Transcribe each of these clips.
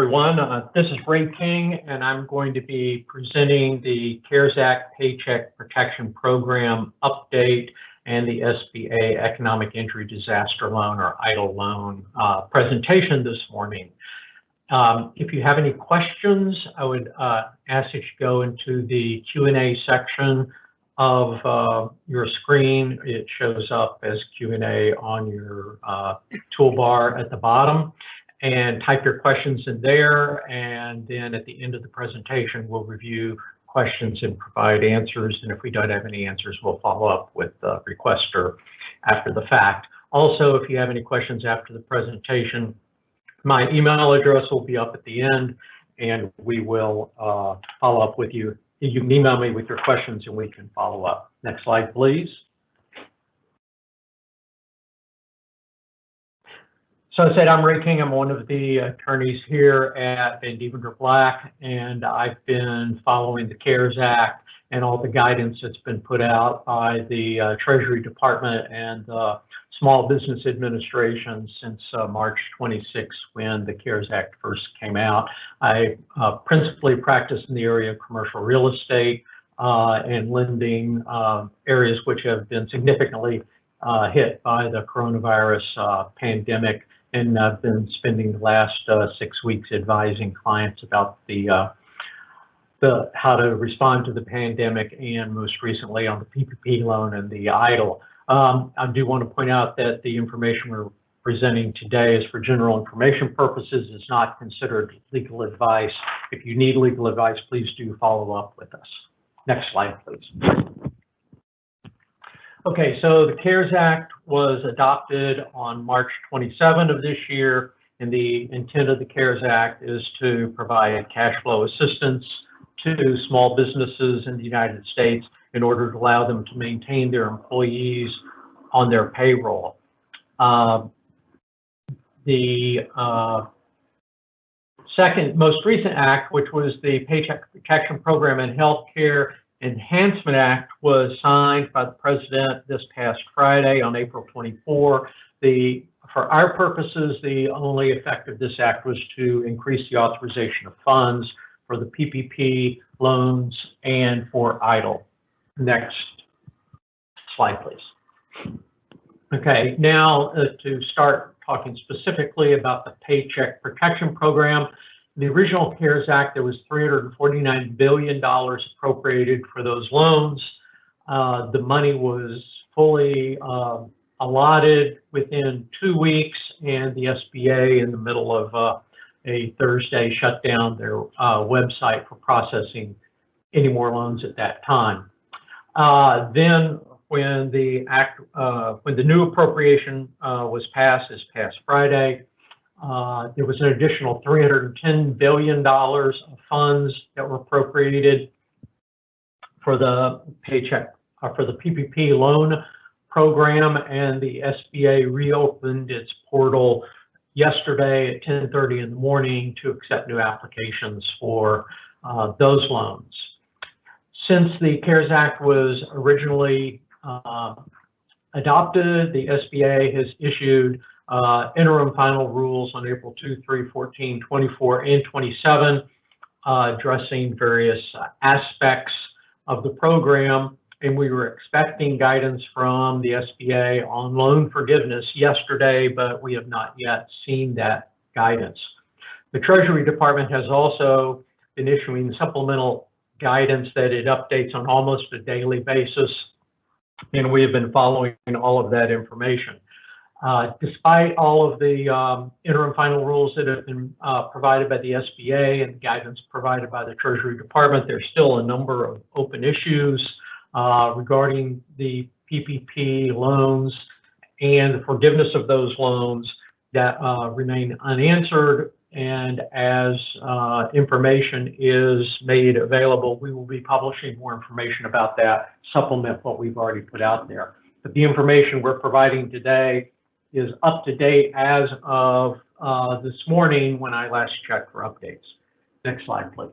everyone. Uh, this is Ray King, and I'm going to be presenting the CARES Act Paycheck Protection Program update and the SBA Economic Injury Disaster Loan or EIDL loan uh, presentation this morning. Um, if you have any questions, I would uh, ask that you go into the Q&A section of uh, your screen. It shows up as Q&A on your uh, toolbar at the bottom and type your questions in there. And then at the end of the presentation, we'll review questions and provide answers. And if we don't have any answers, we'll follow up with the requester after the fact. Also, if you have any questions after the presentation, my email address will be up at the end and we will uh, follow up with you. You can email me with your questions and we can follow up. Next slide, please. So I said, I'm Ray King. I'm one of the attorneys here at Vandeventer Black, and I've been following the CARES Act and all the guidance that's been put out by the uh, Treasury Department and the Small Business Administration since uh, March 26, when the CARES Act first came out. I uh, principally practice in the area of commercial real estate uh, and lending uh, areas which have been significantly uh, hit by the coronavirus pandemic and I've been spending the last uh, six weeks advising clients about the uh, the how to respond to the pandemic, and most recently on the PPP loan and the EIDL. Um, I do want to point out that the information we're presenting today is for general information purposes. It's not considered legal advice. If you need legal advice, please do follow up with us. Next slide, please. Okay, so the CARES Act was adopted on March 27 of this year, and the intent of the CARES Act is to provide cash flow assistance to small businesses in the United States in order to allow them to maintain their employees on their payroll. Uh, the uh, second most recent act, which was the Paycheck Protection Program and Healthcare Enhancement Act was signed by the president this past Friday on April 24. The, for our purposes, the only effect of this act was to increase the authorization of funds for the PPP loans and for EIDL. Next slide, please. Okay, now uh, to start talking specifically about the Paycheck Protection Program, the original CARES Act, there was $349 billion appropriated for those loans. Uh, the money was fully uh, allotted within two weeks, and the SBA, in the middle of uh, a Thursday, shut down their uh, website for processing any more loans at that time. Uh, then, when the act, uh, when the new appropriation was passed this past Friday, uh, there was an additional $310 billion of funds that were appropriated for the paycheck, uh, for the PPP loan program, and the SBA reopened its portal yesterday at 10:30 in the morning to accept new applications for uh, those loans. Since the CARES Act was originally uh, adopted, the SBA has issued uh, interim final rules on April 2, 3, 14, 24, and 27, uh, addressing various aspects of the program. And we were expecting guidance from the SBA on loan forgiveness yesterday, but we have not yet seen that guidance. The Treasury Department has also been issuing supplemental guidance that it updates on almost a daily basis, and we have been following all of that information. Uh, despite all of the um, interim final rules that have been uh, provided by the SBA and guidance provided by the Treasury Department, there's still a number of open issues uh, regarding the PPP loans and the forgiveness of those loans that uh, remain unanswered. And as uh, information is made available, we will be publishing more information about that, supplement what we've already put out there. But the information we're providing today is up to date as of uh, this morning when I last checked for updates. Next slide, please.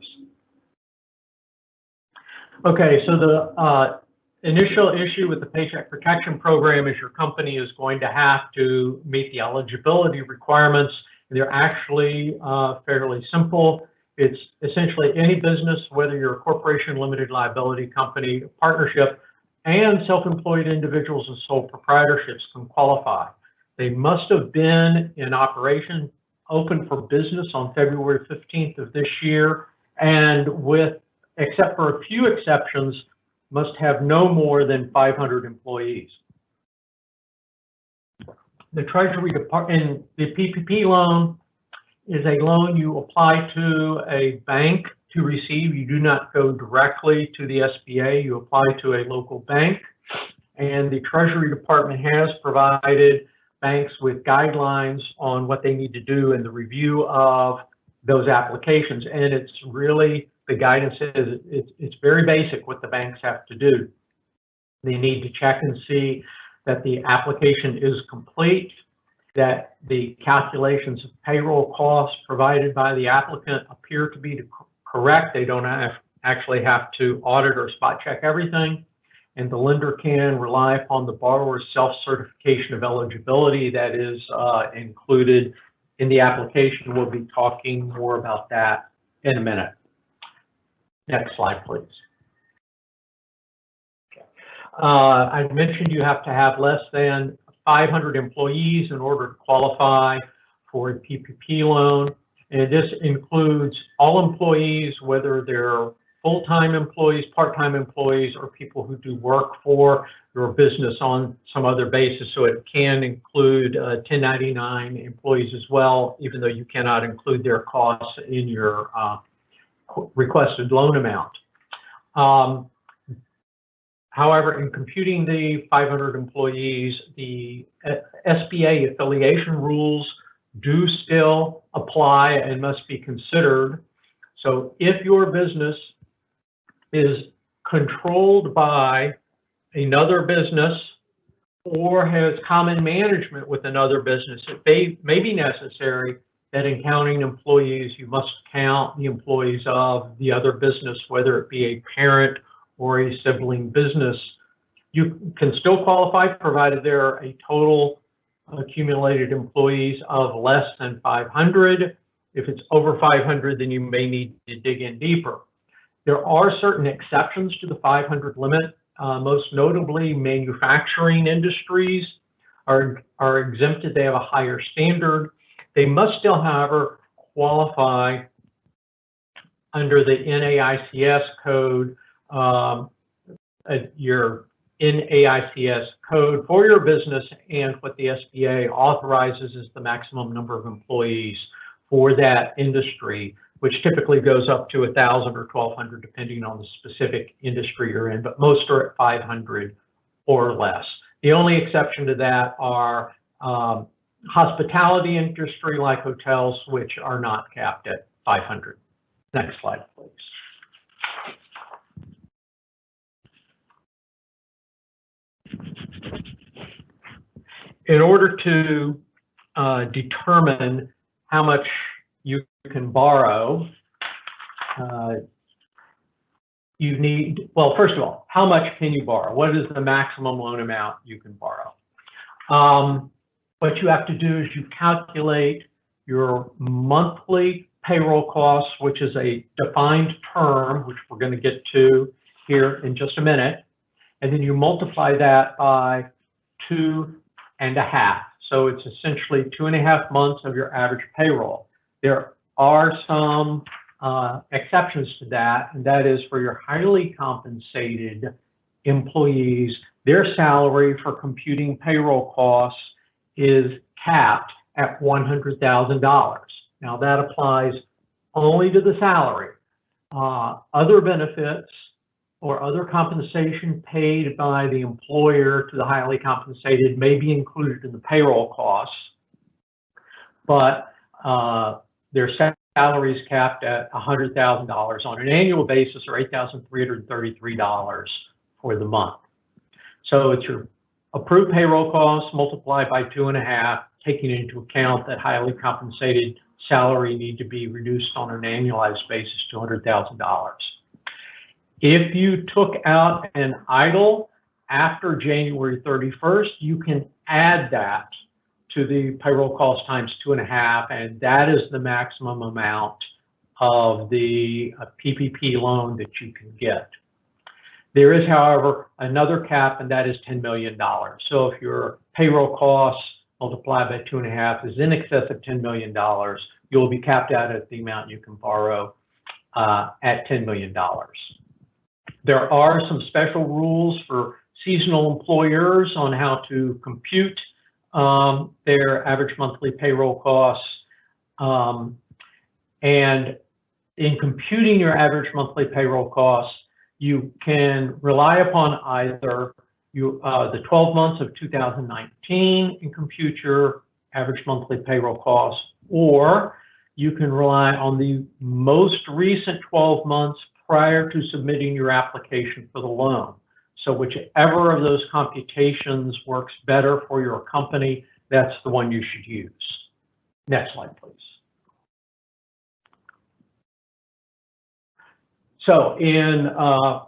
Okay, so the uh, initial issue with the Paycheck Protection Program is your company is going to have to meet the eligibility requirements They're actually uh, fairly simple. It's essentially any business, whether you're a corporation, limited liability company, partnership, and self-employed individuals and sole proprietorships can qualify. They must have been in operation, open for business on February 15th of this year, and with, except for a few exceptions, must have no more than 500 employees. The Treasury Department, the PPP loan is a loan you apply to a bank to receive. You do not go directly to the SBA. You apply to a local bank. And the Treasury Department has provided banks with guidelines on what they need to do in the review of those applications. And it's really, the guidance is, it's, it's very basic what the banks have to do. They need to check and see that the application is complete, that the calculations of payroll costs provided by the applicant appear to be correct. They don't have, actually have to audit or spot check everything. And the lender can rely upon the borrower's self-certification of eligibility that is uh, included in the application. We'll be talking more about that in a minute. Next slide, please. Uh, I mentioned you have to have less than 500 employees in order to qualify for a PPP loan. And this includes all employees, whether they're full-time employees, part-time employees, or people who do work for your business on some other basis. So it can include uh, 1099 employees as well, even though you cannot include their costs in your uh, requested loan amount. Um, However, in computing the 500 employees, the uh, SBA affiliation rules do still apply and must be considered. So if your business is controlled by another business or has common management with another business, it may, may be necessary that in counting employees, you must count the employees of the other business, whether it be a parent or a sibling business. You can still qualify provided there are a total accumulated employees of less than 500. If it's over 500, then you may need to dig in deeper. There are certain exceptions to the 500 limit, uh, most notably manufacturing industries are, are exempted. They have a higher standard. They must still, however, qualify under the NAICS code um, your NAICS code for your business and what the SBA authorizes is the maximum number of employees for that industry, which typically goes up to 1,000 or 1,200 depending on the specific industry you're in, but most are at 500 or less. The only exception to that are um, hospitality industry like hotels, which are not capped at 500. Next slide, please. in order to uh, determine how much you can borrow, uh, you need, well, first of all, how much can you borrow? What is the maximum loan amount you can borrow? Um, what you have to do is you calculate your monthly payroll costs, which is a defined term, which we're going to get to here in just a minute. And then you multiply that by two and a half. So it's essentially two and a half months of your average payroll. There are some uh, exceptions to that, and that is for your highly compensated employees, their salary for computing payroll costs is capped at $100,000. Now that applies only to the salary. Uh, other benefits or other compensation paid by the employer to the highly compensated may be included in the payroll costs, but uh, their salaries capped at $100,000 on an annual basis or $8,333 for the month. So it's your approved payroll costs multiplied by two and a half, taking into account that highly compensated salary need to be reduced on an annualized basis to $100,000. If you took out an EIDL after January 31st, you can add that to the payroll cost times two and a half, and that is the maximum amount of the uh, PPP loan that you can get. There is, however, another cap, and that is $10 million. So if your payroll costs multiplied by two and a half is in excess of $10 million, you'll be capped out at the amount you can borrow uh, at $10 million. There are some special rules for seasonal employers on how to compute um, their average monthly payroll costs. Um, and in computing your average monthly payroll costs, you can rely upon either you, uh, the 12 months of 2019 and compute your average monthly payroll costs, or you can rely on the most recent 12 months prior to submitting your application for the loan. So whichever of those computations works better for your company, that's the one you should use. Next slide, please. So in uh,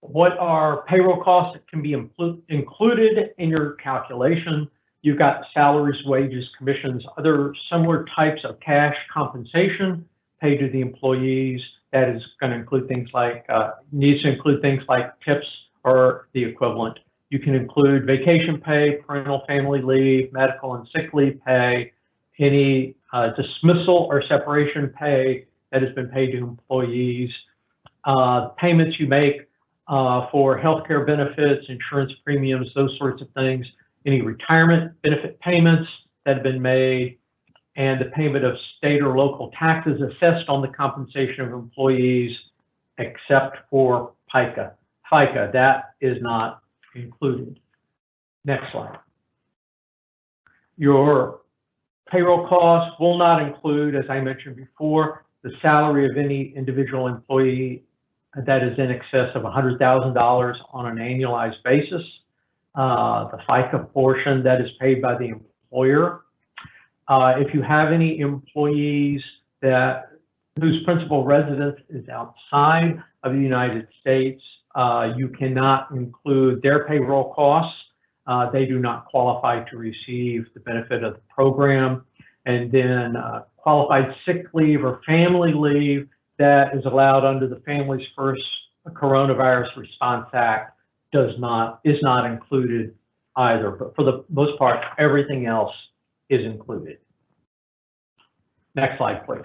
what are payroll costs that can be included in your calculation, you've got salaries, wages, commissions, other similar types of cash compensation paid to the employees. That is going to include things like, uh, needs to include things like tips or the equivalent. You can include vacation pay, parental family leave, medical and sick leave pay, any uh, dismissal or separation pay that has been paid to employees, uh, payments you make uh, for healthcare benefits, insurance premiums, those sorts of things, any retirement benefit payments that have been made, and the payment of state or local taxes assessed on the compensation of employees, except for FICA. FICA, that is not included. Next slide. Your payroll costs will not include, as I mentioned before, the salary of any individual employee that is in excess of $100,000 on an annualized basis. Uh, the FICA portion that is paid by the employer. Uh, if you have any employees that whose principal residence is outside of the United States, uh, you cannot include their payroll costs. Uh, they do not qualify to receive the benefit of the program. And then uh, qualified sick leave or family leave that is allowed under the Families First Coronavirus Response Act does not, is not included either. But for the most part, everything else is included. Next slide, please.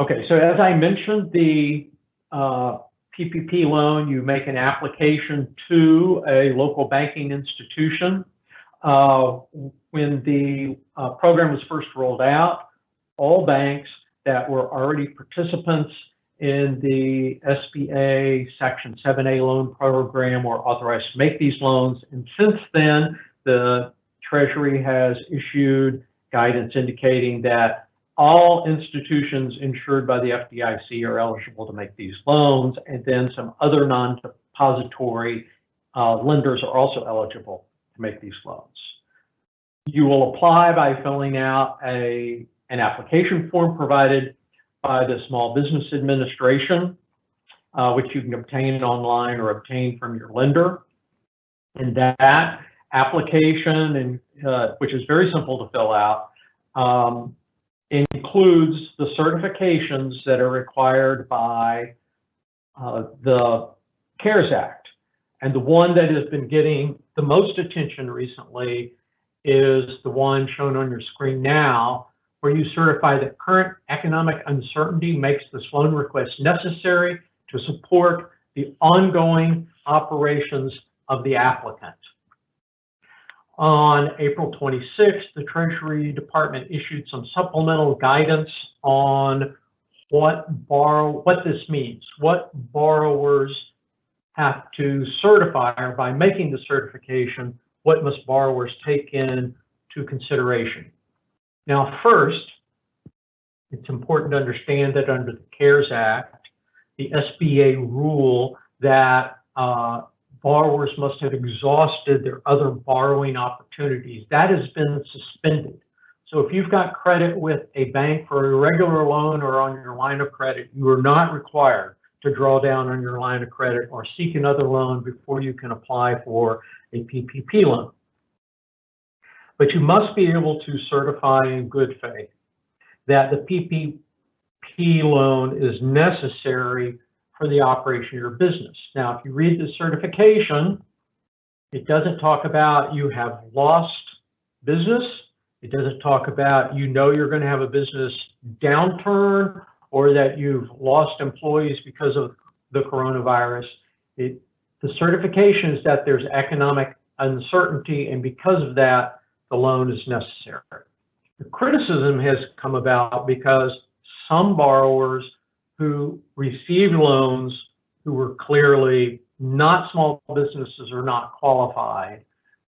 Okay, so as I mentioned, the uh, PPP loan, you make an application to a local banking institution. Uh, when the uh, program was first rolled out, all banks that were already participants in the SBA Section 7A loan program were authorized to make these loans. And since then, the Treasury has issued guidance indicating that all institutions insured by the FDIC are eligible to make these loans, and then some other non-depository uh, lenders are also eligible to make these loans. You will apply by filling out a an application form provided by the Small Business Administration, uh, which you can obtain online or obtain from your lender. And that application, and uh, which is very simple to fill out, um, includes the certifications that are required by uh, the CARES Act. And the one that has been getting the most attention recently is the one shown on your screen now, where you certify that current economic uncertainty makes this loan request necessary to support the ongoing operations of the applicant. On April 26th, the Treasury Department issued some supplemental guidance on what borrow what this means, what borrowers have to certify, or by making the certification, what must borrowers take in to consideration. Now, first, it's important to understand that under the CARES Act, the SBA rule that uh, borrowers must have exhausted their other borrowing opportunities, that has been suspended. So if you've got credit with a bank for a regular loan or on your line of credit, you are not required to draw down on your line of credit or seek another loan before you can apply for a PPP loan. But you must be able to certify in good faith that the PPP loan is necessary for the operation of your business. Now, if you read the certification, it doesn't talk about you have lost business. It doesn't talk about you know you're going to have a business downturn or that you've lost employees because of the coronavirus. It, the certification is that there's economic uncertainty, and because of that, the loan is necessary. The criticism has come about because some borrowers who received loans who were clearly not small businesses or not qualified.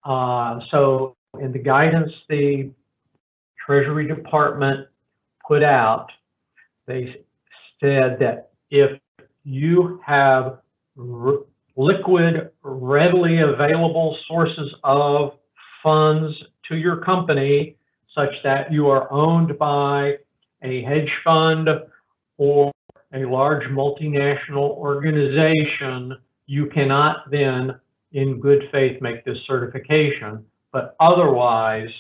Uh, so in the guidance the Treasury Department put out, they said that if you have liquid, readily available sources of funds to your company, such that you are owned by a hedge fund or a large multinational organization, you cannot then, in good faith, make this certification. But otherwise,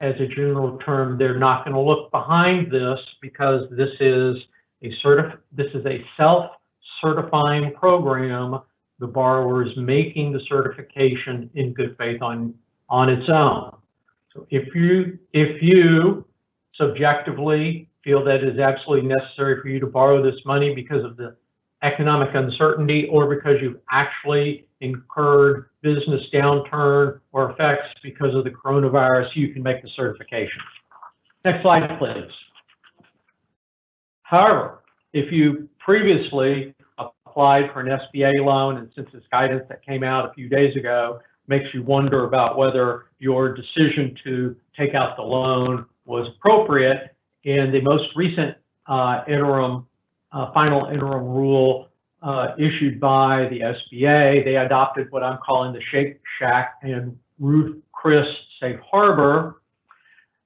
as a general term, they're not going to look behind this because this is a certif this is a self-certifying program. The borrower is making the certification in good faith on on its own. So if you if you subjectively feel that it is absolutely necessary for you to borrow this money because of the economic uncertainty or because you've actually incurred business downturn or effects because of the coronavirus, you can make the certification. Next slide, please. However, if you previously applied for an SBA loan, and since this guidance that came out a few days ago makes you wonder about whether your decision to take out the loan was appropriate, in the most recent uh, interim, uh, final interim rule uh, issued by the SBA, they adopted what I'm calling the Shake Shack and Ruth Chris Safe Harbor,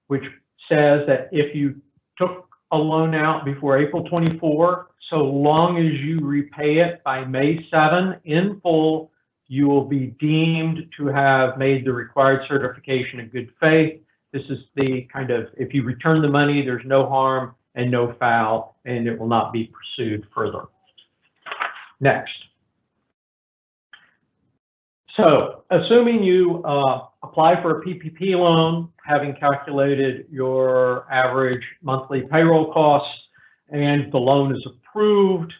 which says that if you took a loan out before April 24, so long as you repay it by May 7 in full, you will be deemed to have made the required certification in good faith. This is the kind of, if you return the money, there's no harm and no foul, and it will not be pursued further. Next. So assuming you uh, apply for a PPP loan, having calculated your average monthly payroll costs, and the loan is approved,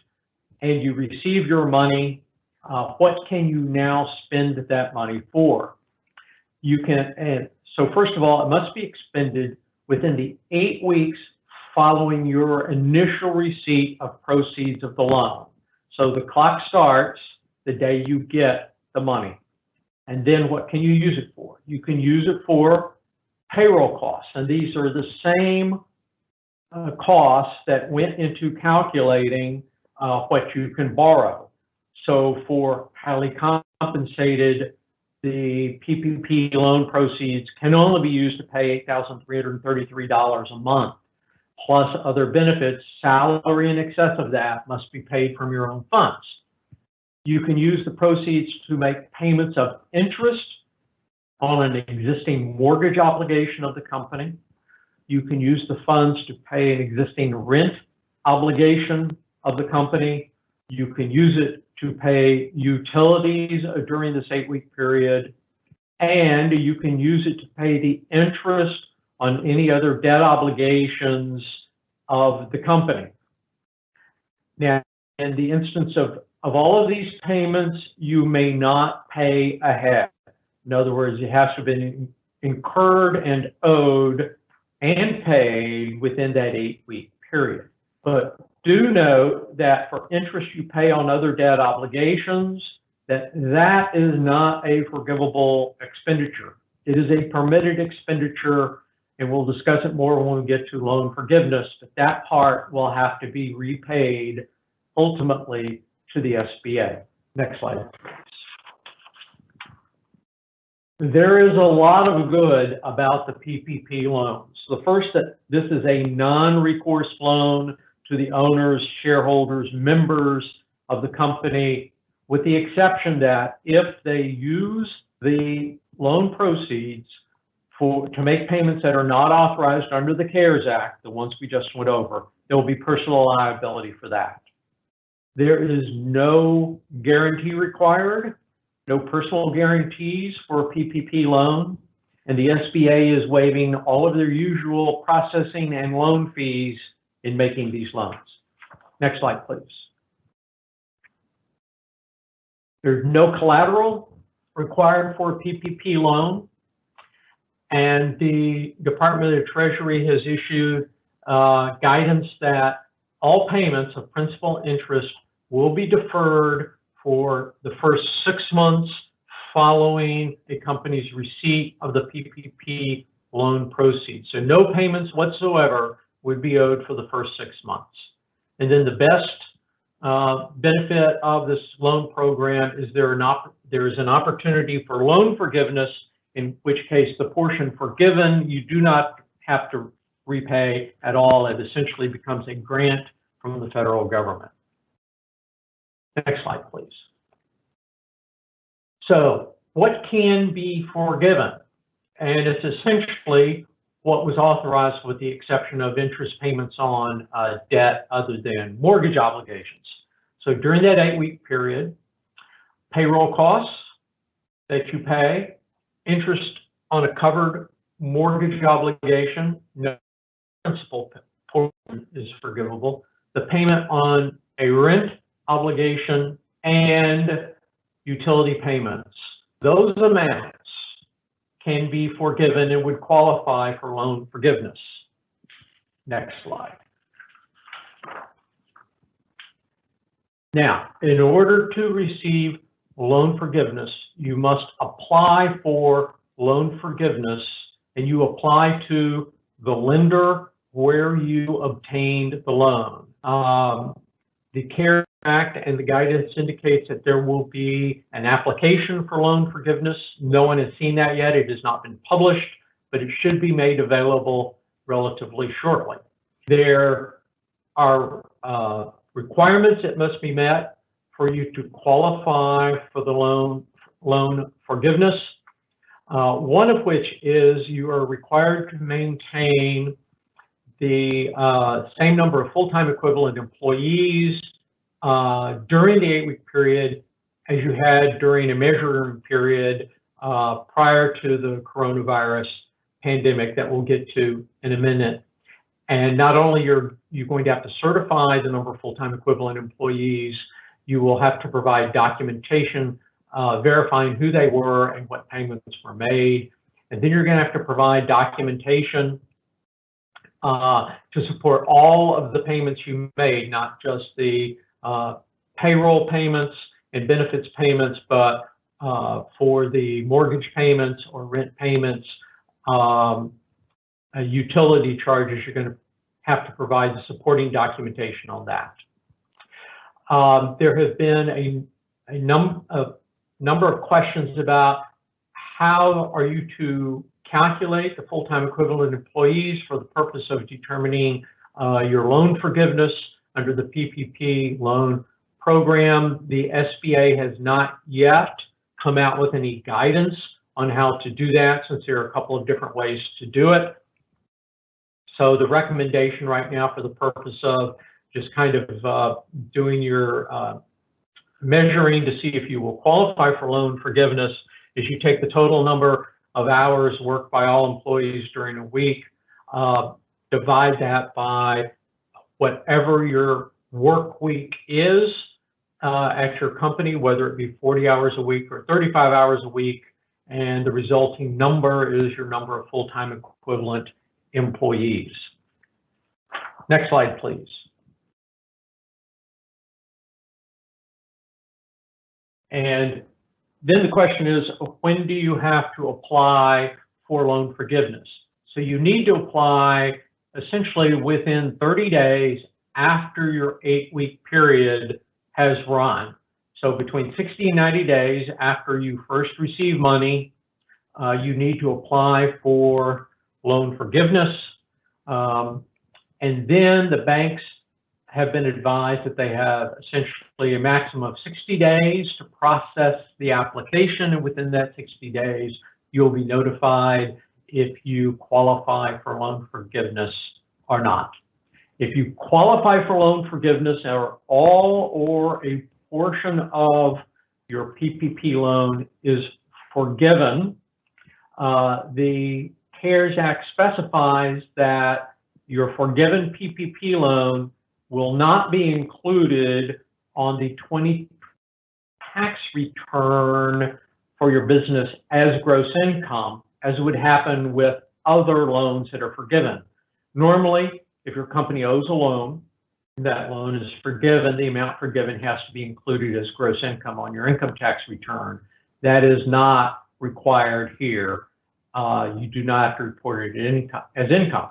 and you receive your money, uh, what can you now spend that money for? You can, and so first of all, it must be expended within the eight weeks following your initial receipt of proceeds of the loan. So the clock starts the day you get the money. And then what can you use it for? You can use it for payroll costs. And these are the same uh, costs that went into calculating uh, what you can borrow. So for highly compensated, the PPP loan proceeds can only be used to pay $8,333 a month, plus other benefits. Salary in excess of that must be paid from your own funds. You can use the proceeds to make payments of interest on an existing mortgage obligation of the company. You can use the funds to pay an existing rent obligation of the company. You can use it to pay utilities during this eight-week period. And you can use it to pay the interest on any other debt obligations of the company. Now, in the instance of of all of these payments, you may not pay ahead. In other words, it has to have been incurred and owed and paid within that eight-week period. But do note that for interest you pay on other debt obligations, that that is not a forgivable expenditure. It is a permitted expenditure, and we'll discuss it more when we get to loan forgiveness, but that part will have to be repaid ultimately to the SBA. Next slide. There is a lot of good about the PPP loans. The first that this is a non-recourse loan to the owners, shareholders, members of the company, with the exception that if they use the loan proceeds for, to make payments that are not authorized under the CARES Act, the ones we just went over, there will be personal liability for that. There is no guarantee required, no personal guarantees for a PPP loan, and the SBA is waiving all of their usual processing and loan fees in making these loans. Next slide, please. There's no collateral required for a PPP loan. And the Department of Treasury has issued uh, guidance that all payments of principal interest will be deferred for the first six months following a company's receipt of the PPP loan proceeds. So no payments whatsoever would be owed for the first six months. And then the best uh, benefit of this loan program is there, op- there is an opportunity for loan forgiveness, in which case the portion forgiven you do not have to repay at all. It essentially becomes a grant from the federal government. Next slide, please. So what can be forgiven? And it's essentially what was authorized with the exception of interest payments on uh, debt other than mortgage obligations. So during that eight-week period, payroll costs that you pay, interest on a covered mortgage obligation, no principal portion is forgivable, the payment on a rent obligation, and utility payments. Those amounts can be forgiven and would qualify for loan forgiveness. Next slide. Now, in order to receive loan forgiveness, you must apply for loan forgiveness and you apply to the lender where you obtained the loan. Um, the CARES Act and the guidance indicates that there will be an application for loan forgiveness. No one has seen that yet. It has not been published, but it should be made available relatively shortly. There are uh, requirements that must be met for you to qualify for the loan loan forgiveness. Uh, one of which is you are required to maintain the uh, same number of full-time equivalent employees uh, during the eight-week period as you had during a measuring period uh, prior to the coronavirus pandemic that we'll get to in a minute. And not only are you going to have to certify the number of full-time equivalent employees, you will have to provide documentation uh, verifying who they were and what payments were made. And then you're going to have to provide documentation uh, to support all of the payments you made, not just the uh, payroll payments and benefits payments, but uh, for the mortgage payments or rent payments, um, utility charges, you're going to have to provide the supporting documentation on that. Um, there have been a, a, num a number of questions about how are you to calculate the full-time equivalent employees for the purpose of determining uh, your loan forgiveness under the PPP loan program. The SBA has not yet come out with any guidance on how to do that since there are a couple of different ways to do it. So the recommendation right now for the purpose of just kind of uh, doing your uh, measuring to see if you will qualify for loan forgiveness is you take the total number of hours worked by all employees during a week, uh, divide that by whatever your work week is uh, at your company, whether it be 40 hours a week or 35 hours a week, and the resulting number is your number of full-time equivalent employees. Next slide, please. And then the question is, when do you have to apply for loan forgiveness? So you need to apply essentially within 30 days after your eight-week period has run. So between 60 and 90 days after you first receive money, uh, you need to apply for loan forgiveness. Um, and then the banks have been advised that they have essentially a maximum of 60 days to process the application. And within that 60 days, you'll be notified if you qualify for loan forgiveness or not. If you qualify for loan forgiveness or all or a portion of your PPP loan is forgiven, uh, the CARES Act specifies that your forgiven PPP loan will not be included on the 20 tax return for your business as gross income, as would happen with other loans that are forgiven. Normally, if your company owes a loan, that loan is forgiven, the amount forgiven has to be included as gross income on your income tax return. That is not required here. Uh, you do not have to report it as income.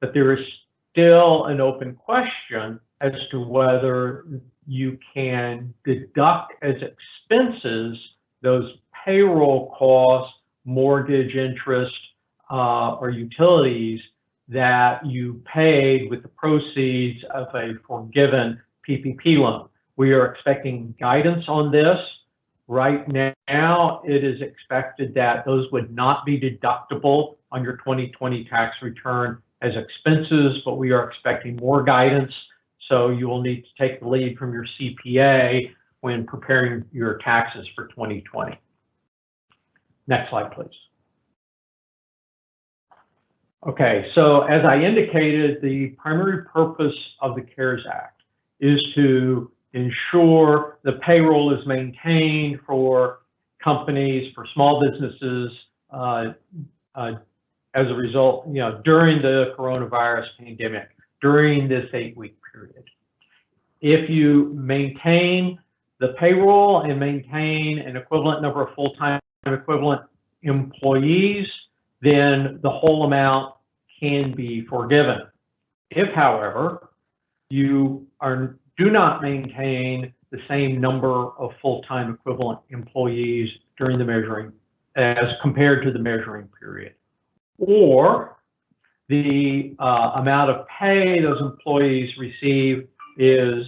But there is still an open question as to whether you can deduct as expenses those payroll costs, mortgage interest, uh, or utilities that you paid with the proceeds of a forgiven PPP loan. We are expecting guidance on this. Right now, it is expected that those would not be deductible on your 2020 tax return as expenses, but we are expecting more guidance. So you will need to take the lead from your CPA when preparing your taxes for 2020. Next slide, please. Okay, so as I indicated, the primary purpose of the CARES Act is to ensure the payroll is maintained for companies, for small businesses, uh, uh, as a result, you know, during the coronavirus pandemic, during this eight-week period. If you maintain the payroll and maintain an equivalent number of full-time equivalent employees, then the whole amount can be forgiven. If, however, you are, do not maintain the same number of full-time equivalent employees during the measuring as compared to the measuring period, or the uh, amount of pay those employees receive is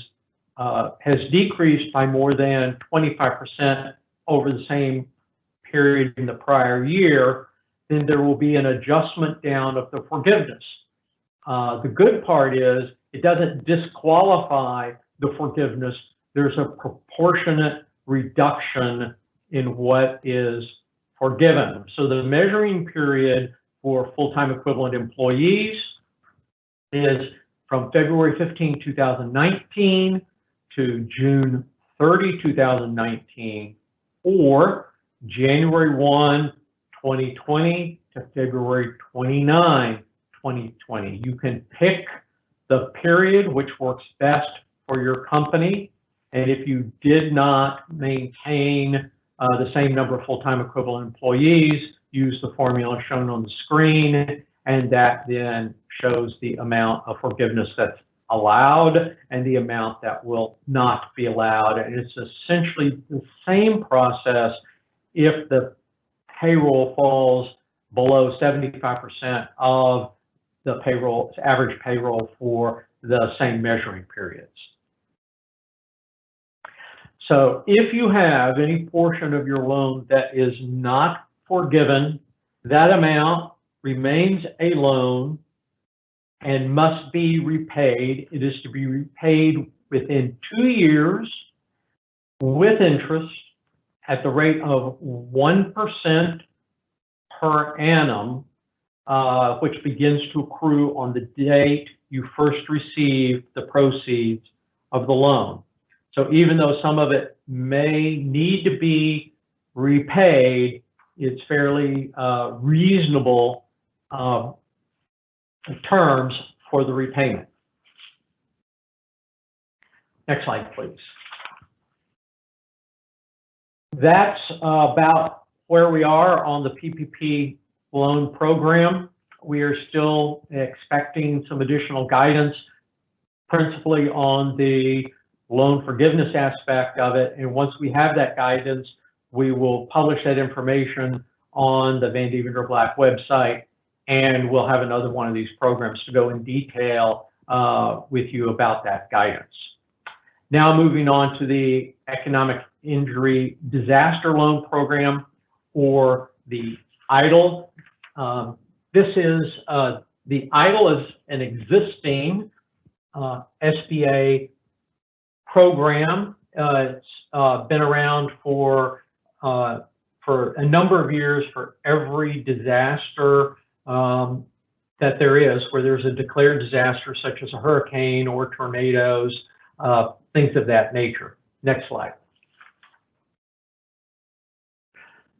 uh, has decreased by more than 25% over the same period in the prior year, then there will be an adjustment down of the forgiveness. Uh, the good part is it doesn't disqualify the forgiveness. There's a proportionate reduction in what is forgiven. So the measuring period for full-time equivalent employees is from February 15, 2019 to June 30, 2019, or January 1, 2020 to February 29, 2020. You can pick the period which works best for your company. And if you did not maintain uh, the same number of full-time equivalent employees, use the formula shown on the screen, and that then shows the amount of forgiveness that's allowed and the amount that will not be allowed. And it's essentially the same process if the payroll falls below 75% of the payroll, average payroll for the same measuring periods. So if you have any portion of your loan that is not forgiven, that amount remains a loan and must be repaid. It is to be repaid within two years with interest at the rate of 1% per annum, uh, which begins to accrue on the date you first receive the proceeds of the loan. So even though some of it may need to be repaid, it's fairly uh, reasonable uh, terms for the repayment. Next slide, please. That's about where we are on the PPP loan program. We are still expecting some additional guidance, principally on the loan forgiveness aspect of it. And once we have that guidance, we will publish that information on the Vandeventer Black website, and we'll have another one of these programs to go in detail uh, with you about that guidance. Now moving on to the economic injury disaster loan program or the EIDL. Um, this is, uh, the EIDL is an existing uh, SBA program. Uh, It's uh, been around for, uh, for a number of years for every disaster um, that there is, where there's a declared disaster such as a hurricane or tornadoes, uh, things of that nature. Next slide.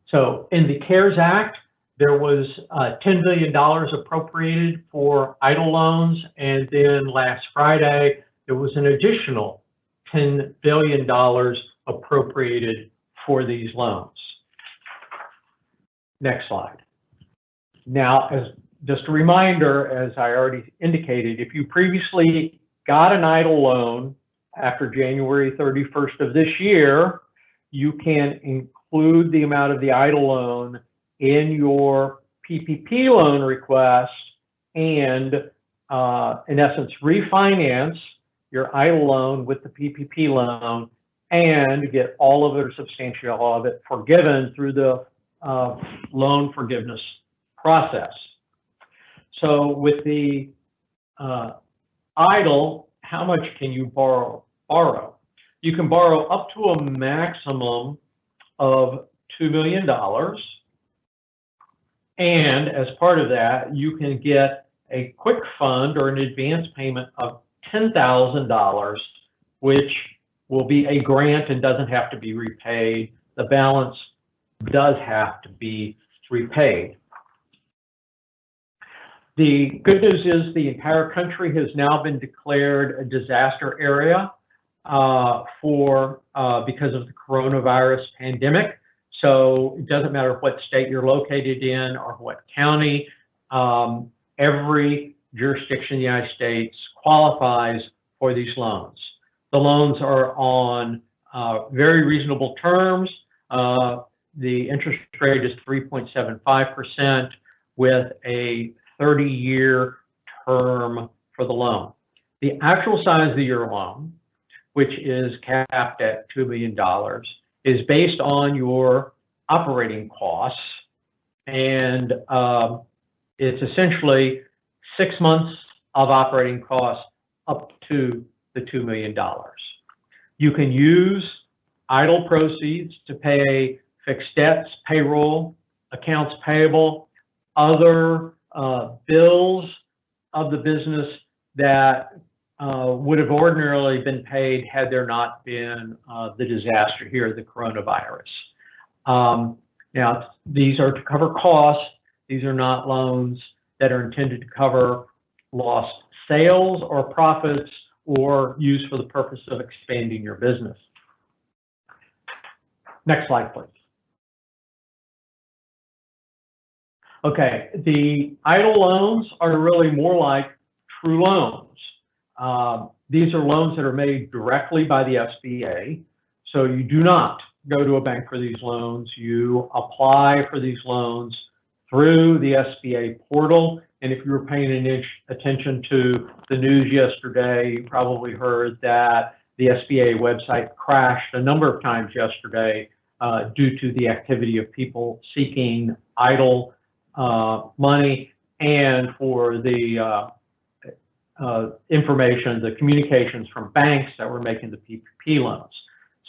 So in the CARES Act, there was uh, $10 billion appropriated for EIDL loans, and then last Friday, there was an additional $10 billion appropriated for these loans. Next slide. Now, as just a reminder, as I already indicated, if you previously got an EIDL loan after January 31st of this year, you can include the amount of the EIDL loan in your PPP loan request and, uh, in essence, refinance your EIDL loan with the PPP loan and get all of it or substantially all of it forgiven through the uh, loan forgiveness process. So with the uh, EIDL, how much can you borrow? Borrow. You can borrow up to a maximum of $2 million. And as part of that, you can get a quick fund or an advance payment of $10,000, which will be a grant and doesn't have to be repaid. The balance does have to be repaid. The good news is the entire country has now been declared a disaster area for uh, because of the coronavirus pandemic. So it doesn't matter what state you're located in or what county, um, every jurisdiction in the United States qualifies for these loans. The loans are on uh, very reasonable terms. Uh, the interest rate is 3.75% with a 30-year term for the loan. The actual size of your loan, which is capped at $2 million, is based on your operating costs. And um, it's essentially six months of operating costs up to the $2 million. You can use EIDL proceeds to pay fixed debts, payroll, accounts payable, other uh, bills of the business that uh, would have ordinarily been paid had there not been uh, the disaster here, the coronavirus. Um, now, these are to cover costs. These are not loans that are intended to cover lost sales or profits or used for the purpose of expanding your business. Next slide, please. Okay, the EIDL loans are really more like true loans. Um, these are loans that are made directly by the SBA. So you do not go to a bank for these loans. You apply for these loans through the SBA portal. And if you were paying attention to the news yesterday, you probably heard that the SBA website crashed a number of times yesterday uh, due to the activity of people seeking EIDL uh, money and for the uh, uh, information, the communications from banks that were making the PPP loans.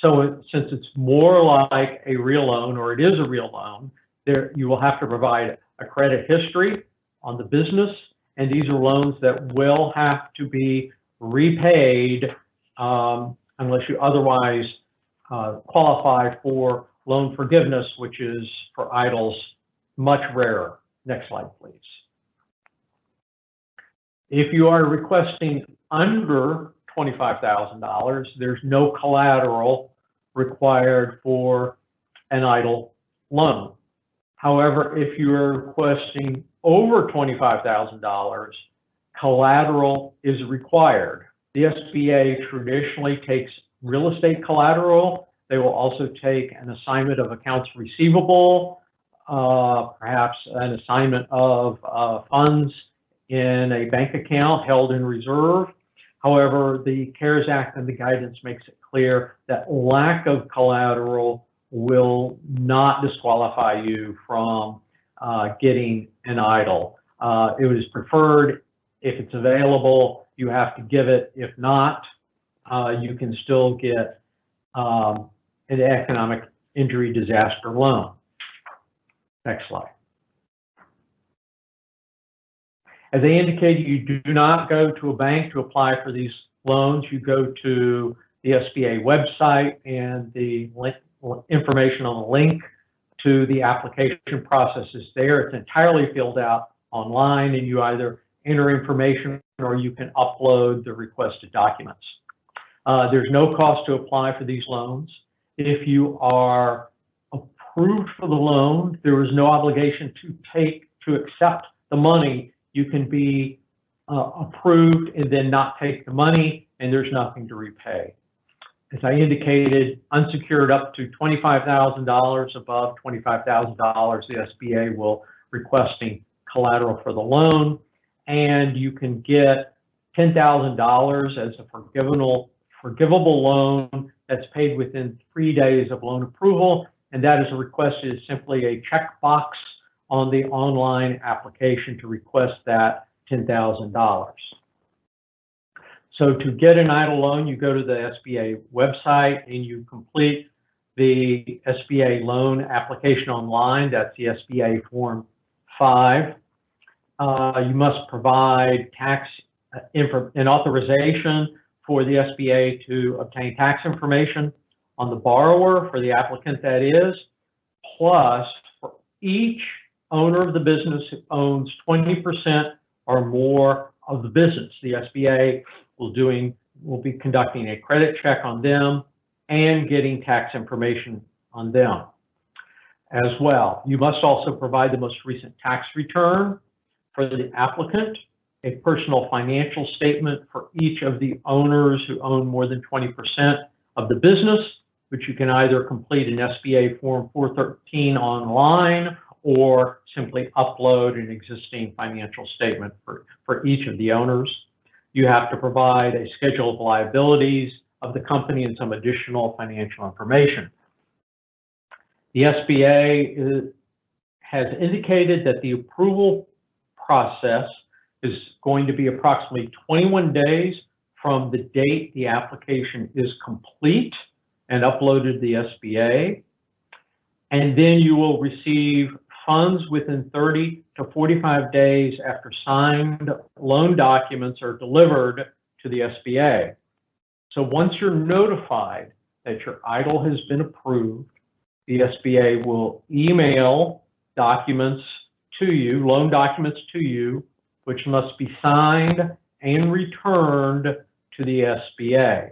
So since it's more like a real loan or it is a real loan, there you will have to provide a credit history on the business, and these are loans that will have to be repaid um, unless you otherwise uh, qualify for loan forgiveness, which is for EIDLs much rarer. Next slide, please. If you are requesting under $25,000, there's no collateral required for an EIDL loan. However, if you are requesting over $25,000, collateral is required. The SBA traditionally takes real estate collateral. They will also take an assignment of accounts receivable, uh, perhaps an assignment of uh, funds in a bank account held in reserve. However, the CARES Act and the guidance makes it clear that lack of collateral will not disqualify you from uh, getting an EIDL. Uh, it was preferred if it's available, you have to give it. If not, uh, you can still get um, an economic injury disaster loan. Next slide. As I indicated, you do not go to a bank to apply for these loans. You go to the SBA website and the link, information on the link to the application process is there. It's entirely filled out online and you either enter information or you can upload the requested documents. Uh, there's no cost to apply for these loans. If you are approved for the loan, there is no obligation to take, to accept the money. You can be uh, approved and then not take the money and there's nothing to repay. As I indicated, unsecured up to $25,000, above $25,000, the SBA will requesting collateral for the loan and you can get $10,000 as a forgivable, forgivable loan that's paid within three days of loan approval. And that is a request is simply a checkbox on the online application to request that $10,000. So to get an EIDL loan, you go to the SBA website and you complete the SBA loan application online. That's the SBA Form 5. Uh, you must provide tax uh, an authorization for the SBA to obtain tax information on the borrower, for the applicant that is, plus for each owner of the business owns 20% or more of the business. The SBA will doing will be conducting a credit check on them and getting tax information on them as well. You must also provide the most recent tax return for the applicant, a personal financial statement for each of the owners who own more than 20% of the business, which you can either complete an SBA Form 413 online or simply upload an existing financial statement for, for each of the owners. You have to provide a schedule of liabilities of the company and some additional financial information. The SBA uh, has indicated that the approval process is going to be approximately 21 days from the date the application is complete and uploaded to the SBA. And then you will receive funds within 30 to 45 days after signed loan documents are delivered to the SBA. So once you're notified that your EIDL has been approved, the SBA will email documents to you, loan documents to you, which must be signed and returned to the SBA.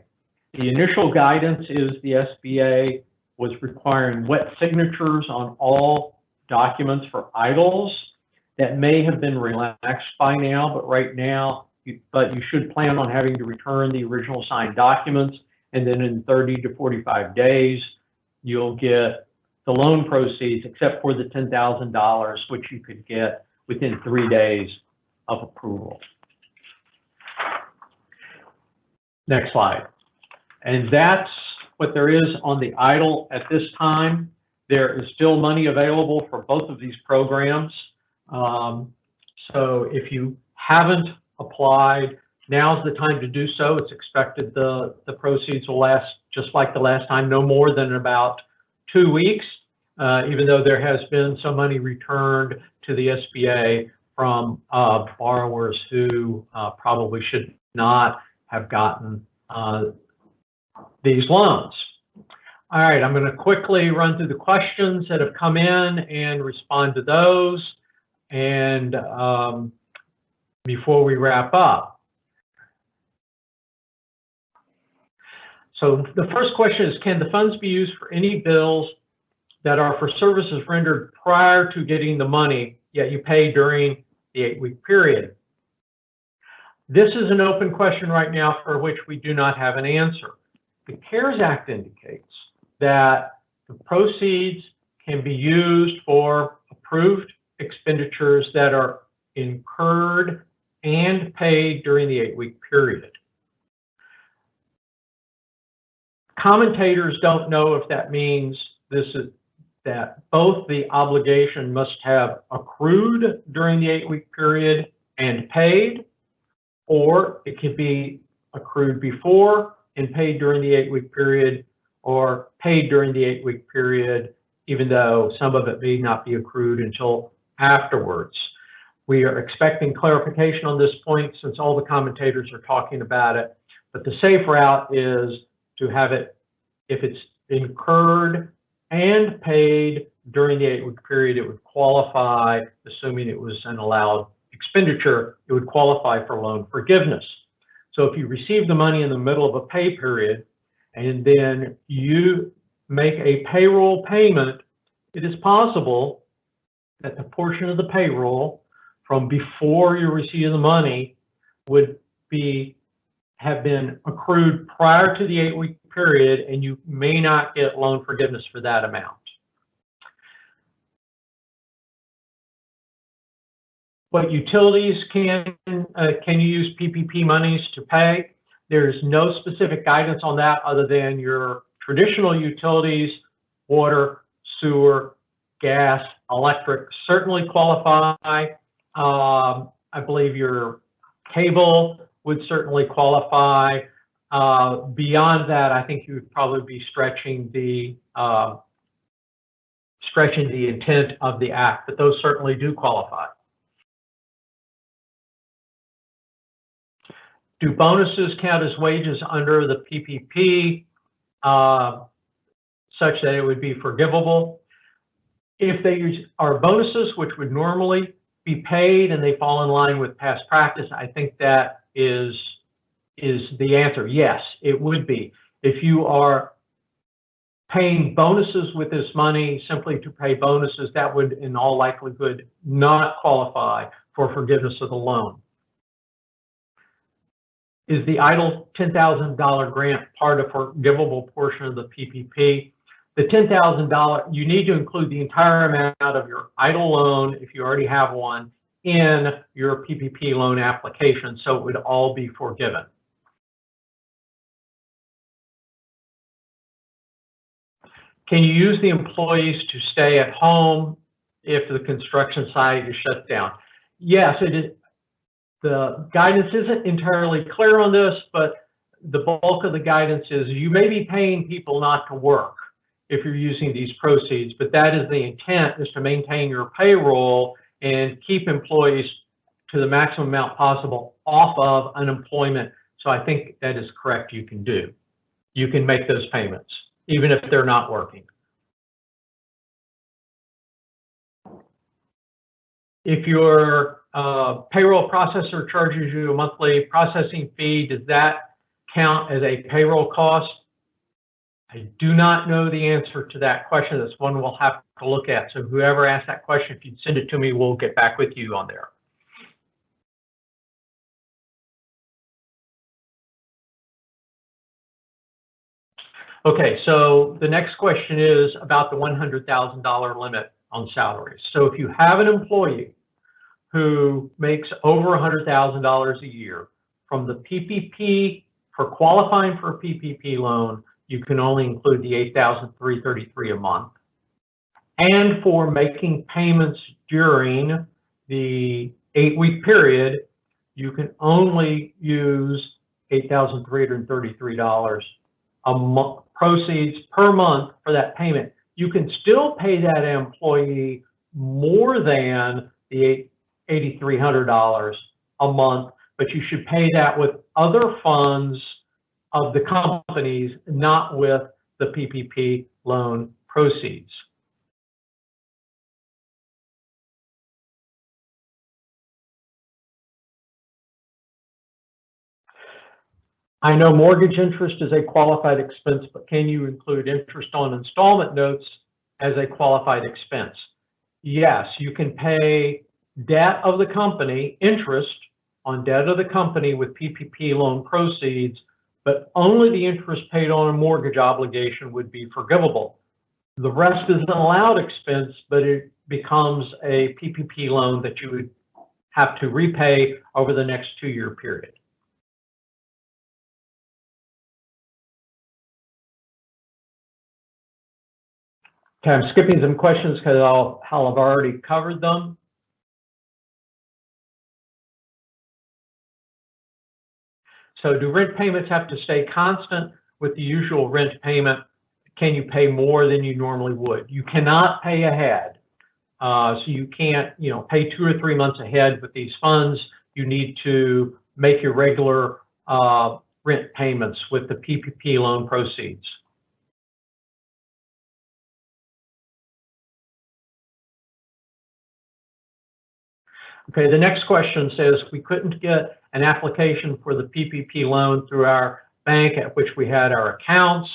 The initial guidance is the SBA was requiring wet signatures on all documents for EIDLs that may have been relaxed by now, but right now, you, but you should plan on having to return the original signed documents, and then in 30 to 45 days, you'll get the loan proceeds, except for the $10,000, which you could get within three days of approval. Next slide. And that's what there is on the EIDL at this time. There is still money available for both of these programs. Um, so if you haven't applied, now's the time to do so. It's expected the, the proceeds will last just like the last time, no more than about two weeks, uh, even though there has been some money returned to the SBA from uh, borrowers who uh, probably should not have gotten uh, these loans. All right, I'm going to quickly run through the questions that have come in and respond to those. And um, before we wrap up. So the first question is, can the funds be used for any bills that are for services rendered prior to getting the money, yet you pay during the eight-week period? This is an open question right now for which we do not have an answer. The CARES Act indicates that the proceeds can be used for approved expenditures that are incurred and paid during the eight-week period. Commentators don't know if that means this is that both the obligation must have accrued during the eight-week period and paid, or it could be accrued before and paid during the eight-week period, or paid during the eight-week period, even though some of it may not be accrued until afterwards. We are expecting clarification on this point since all the commentators are talking about it. But the safe route is to have it, if it's incurred and paid during the eight-week period, it would qualify, assuming it was an allowed expenditure, it would qualify for loan forgiveness. So if you receive the money in the middle of a pay period and then you make a payroll payment, it is possible that the portion of the payroll from before you receive the money would be have been accrued prior to the eight-week period, and you may not get loan forgiveness for that amount. What utilities can uh, can you use PPP monies to pay? There's no specific guidance on that other than your traditional utilities, water, sewer, gas, electric certainly qualify. Um, I believe your cable would certainly qualify. Uh, beyond that, I think you would probably be stretching the uh, stretching the intent of the act, but those certainly do qualify. Do bonuses count as wages under the PPP uh, such that it would be forgivable? If they are bonuses, which would normally be paid and they fall in line with past practice, I think that is is the answer. Yes, it would be. If you are paying bonuses with this money simply to pay bonuses, that would in all likelihood not qualify for forgiveness of the loan. Is the EIDL $10,000 grant part of forgivable portion of the PPP? The $10,000, you need to include the entire amount of your EIDL loan, if you already have one, in your PPP loan application, so it would all be forgiven. Can you use the employees to stay at home if the construction site is shut down? Yes, it is. The guidance isn't entirely clear on this, but the bulk of the guidance is you may be paying people not to work if you're using these proceeds, but that is the intent is to maintain your payroll and keep employees to the maximum amount possible off of unemployment. So I think that is correct you can do. You can make those payments, even if they're not working. If your uh, payroll processor charges you a monthly processing fee, does that count as a payroll cost? I do not know the answer to that question. That's one we'll have to look at. So whoever asked that question, if you'd send it to me, we'll get back with you on there. Okay, so the next question is about the $100,000 limit on salaries. So if you have an employee who makes over $100,000 a year from the PPP for qualifying for a PPP loan, you can only include the 8,333 a month. And for making payments during the eight-week period, you can only use $8,333 a month proceeds per month for that payment. You can still pay that employee more than the $8,300 a month, but you should pay that with other funds of the companies, not with the PPP loan proceeds. I know mortgage interest is a qualified expense, but can you include interest on installment notes as a qualified expense? Yes, you can pay debt of the company, interest on debt of the company with PPP loan proceeds but only the interest paid on a mortgage obligation would be forgivable. The rest is an allowed expense, but it becomes a PPP loan that you would have to repay over the next two-year period. Okay, I'm skipping some questions because I'll, I'll have already covered them. So do rent payments have to stay constant with the usual rent payment? Can you pay more than you normally would? You cannot pay ahead. Uh, so you can't, you know, pay two or three months ahead with these funds. You need to make your regular uh, rent payments with the PPP loan proceeds. Okay, the next question says we couldn't get an application for the PPP loan through our bank at which we had our accounts.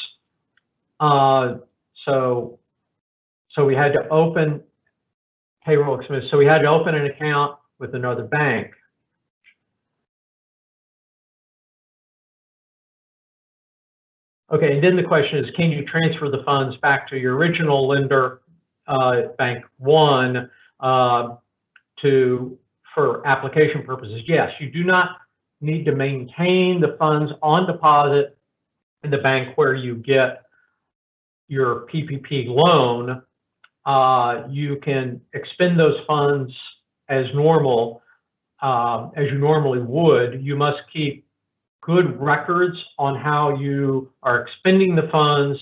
Uh, so, so we had to open payroll expense. So we had to open an account with another bank. Okay, and then the question is, can you transfer the funds back to your original lender, uh, Bank One, uh, to, for application purposes? Yes, you do not need to maintain the funds on deposit in the bank where you get your PPP loan. Uh, you can expend those funds as normal, um, as you normally would. You must keep good records on how you are expending the funds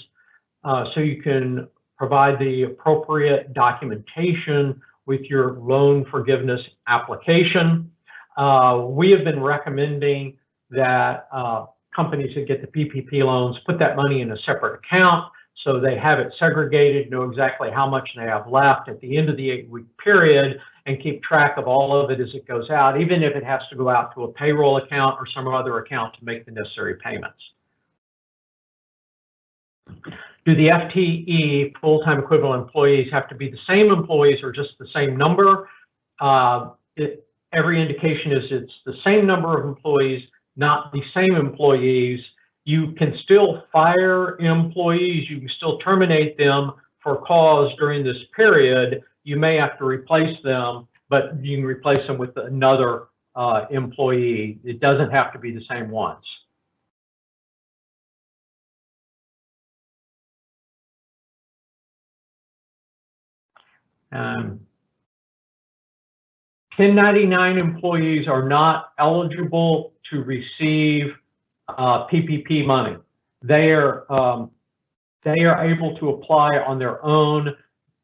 uh, so you can provide the appropriate documentation with your loan forgiveness application. Uh, we have been recommending that uh, companies that get the PPP loans put that money in a separate account so they have it segregated, know exactly how much they have left at the end of the eight week period and keep track of all of it as it goes out, even if it has to go out to a payroll account or some other account to make the necessary payments. Do the FTE, full-time equivalent employees, have to be the same employees or just the same number? Uh, it, every indication is it's the same number of employees, not the same employees. You can still fire employees, you can still terminate them for cause during this period. You may have to replace them, but you can replace them with another uh, employee. It doesn't have to be the same ones. Um, 1099 employees are not eligible to receive uh, PPP money. They are um, they are able to apply on their own.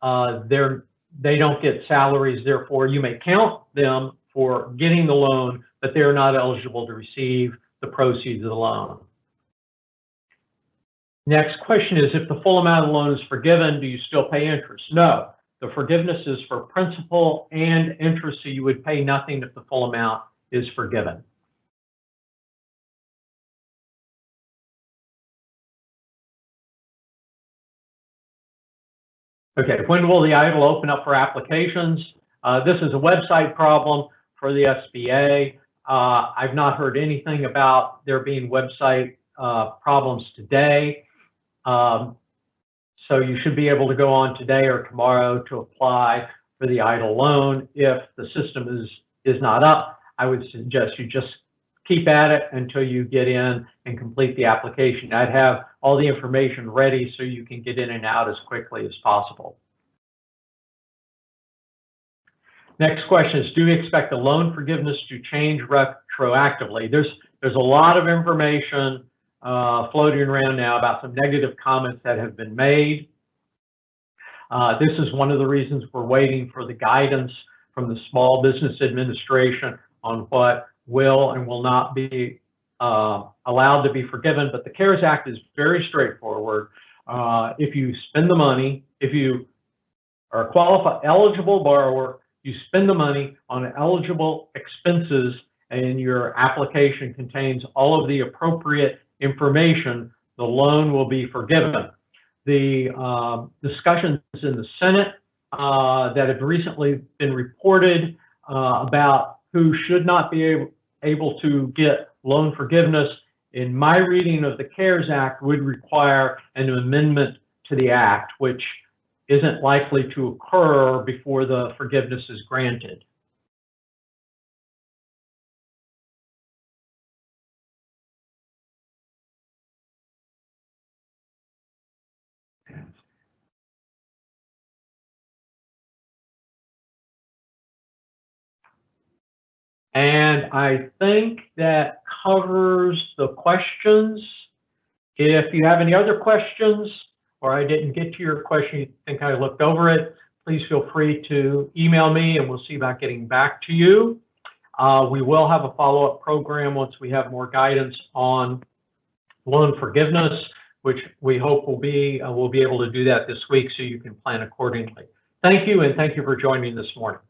Uh, they don't get salaries, therefore you may count them for getting the loan, but they're not eligible to receive the proceeds of the loan. Next question is, if the full amount of loan is forgiven, do you still pay interest? No, the forgiveness is for principal and interest, so you would pay nothing if the full amount is forgiven. Okay, when will the EIDL open up for applications? Uh, this is a website problem for the SBA. Uh, I've not heard anything about there being website uh, problems today. Um, so you should be able to go on today or tomorrow to apply for the EIDL loan. If the system is, is not up, I would suggest you just keep at it until you get in and complete the application. I'd have all the information ready so you can get in and out as quickly as possible. Next question is, do we expect the loan forgiveness to change retroactively? There's, there's a lot of information uh, floating around now about some negative comments that have been made. Uh, this is one of the reasons we're waiting for the guidance from the Small Business Administration on what will and will not be uh, allowed to be forgiven. But the CARES Act is very straightforward. Uh, if you spend the money, if you are a qualified eligible borrower, you spend the money on eligible expenses and your application contains all of the appropriate information, the loan will be forgiven. The uh, discussions in the Senate uh, that have recently been reported uh, about who should not be able, able to get loan forgiveness, in my reading of the CARES Act, would require an amendment to the act, which isn't likely to occur before the forgiveness is granted. And I think that covers the questions. If you have any other questions, or I didn't get to your question, you think I looked over it, please feel free to email me and we'll see about getting back to you. Uh, we will have a follow-up program once we have more guidance on loan forgiveness, which we hope will be, uh, we'll be able to do that this week so you can plan accordingly. Thank you, and thank you for joining me this morning.